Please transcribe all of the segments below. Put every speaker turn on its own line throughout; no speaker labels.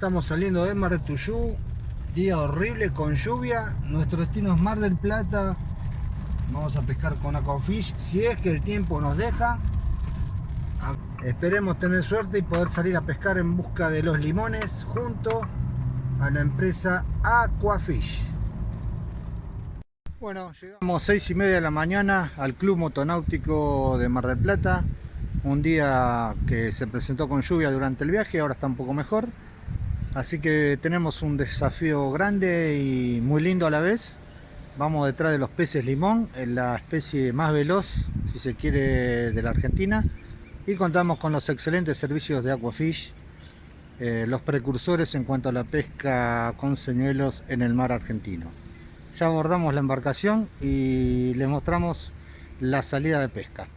estamos saliendo de Mar Tuyú. Día horrible con lluvia. Nuestro destino es Mar del Plata. Vamos a pescar con Aquafish. Si es que el tiempo nos deja. Esperemos tener suerte y poder salir a pescar en busca de los limones junto a la empresa Aquafish. Bueno, llegamos 6 y media de la mañana al Club Motonáutico de Mar del Plata. Un día que se presentó con lluvia durante el viaje, ahora está un poco mejor. Así que tenemos un desafío grande y muy lindo a la vez. Vamos detrás de los peces limón, la especie más veloz, si se quiere, de la Argentina. Y contamos con los excelentes servicios de Aquafish, eh, los precursores en cuanto a la pesca con señuelos en el mar argentino. Ya abordamos la embarcación y les mostramos la salida de pesca.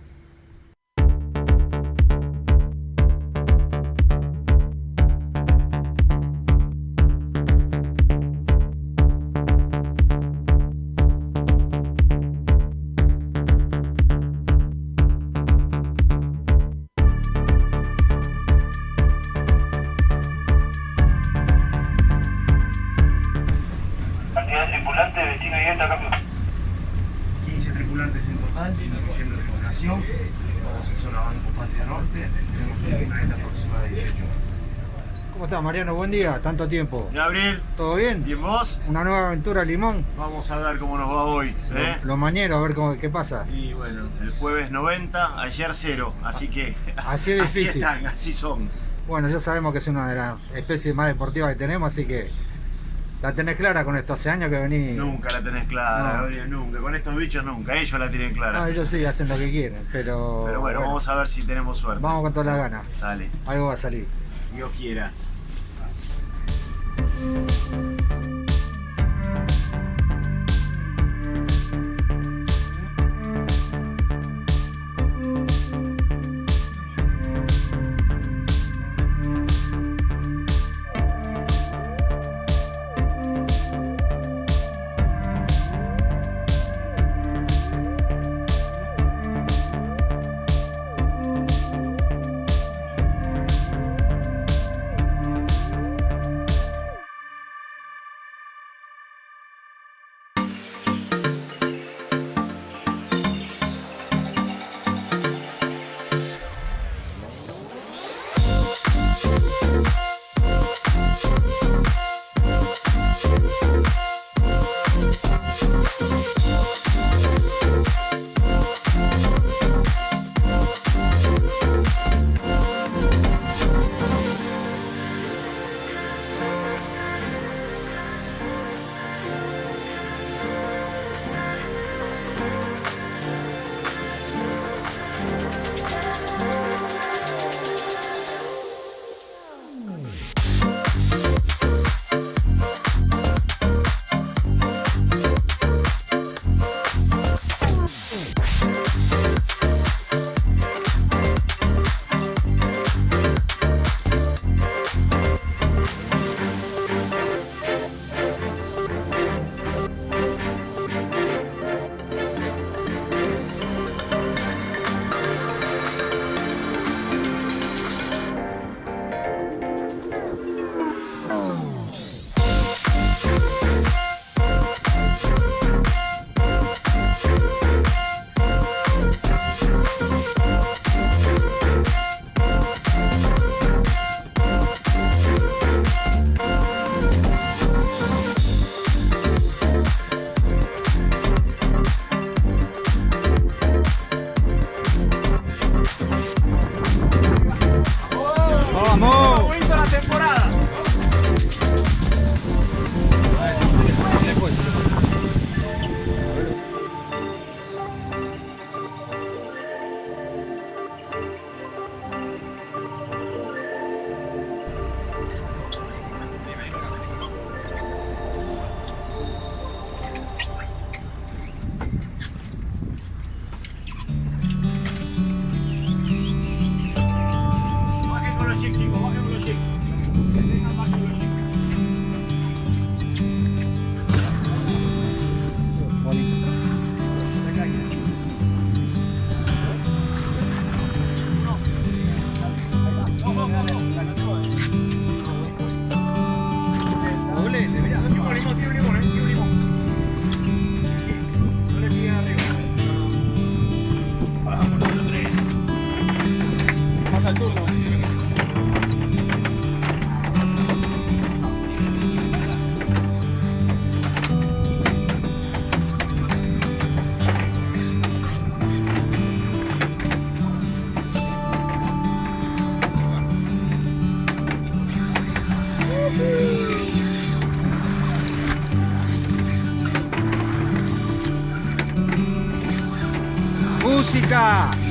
Estás, Mariano? Buen día, tanto tiempo.
Gabriel,
¿Todo bien?
¿y vos?
Una nueva aventura Limón.
Vamos a ver cómo nos va hoy. ¿eh?
Los mañeros, a ver cómo, qué pasa.
Y bueno, el jueves 90, ayer 0, así que
Así es
así
difícil.
están, así son.
Bueno, ya sabemos que es una de las especies más deportivas que tenemos, así que la tenés clara con esto. Hace años que venís.
Nunca la tenés clara,
No.
Gabriel, nunca. Con estos bichos nunca, ellos la tienen clara.
No, ellos sí hacen lo que quieren, pero.
Pero bueno, vamos a ver si tenemos suerte.
vamos con todas las ganas.
Dale,
Algo va a salir.
Dios quiera.
Música
Música.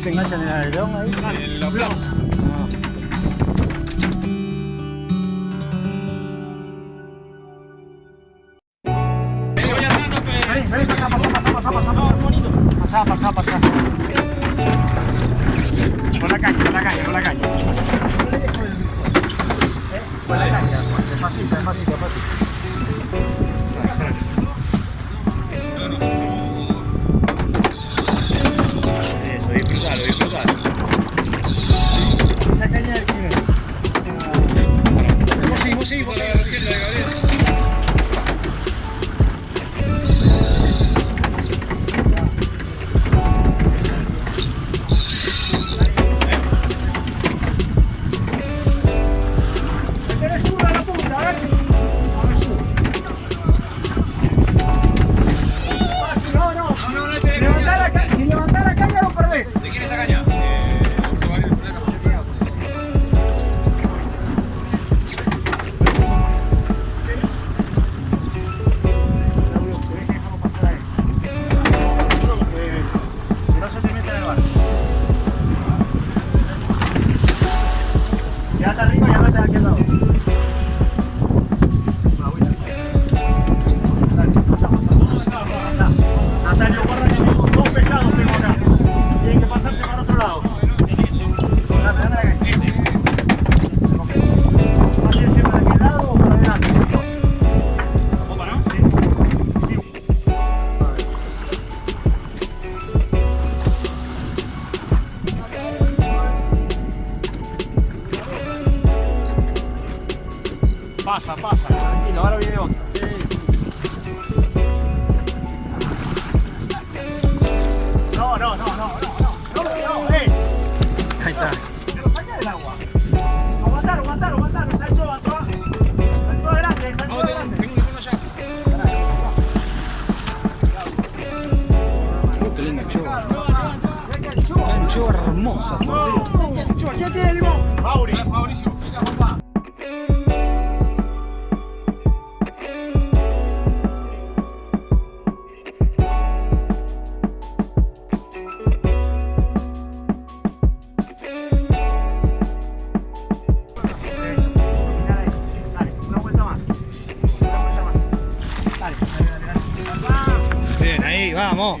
se
enganchan en el avión ahí?
En
los flaps. hermosa.
¿Quién tiene limón?
Mauricio.
Bien, ahí, vamos.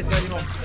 y hay cabeza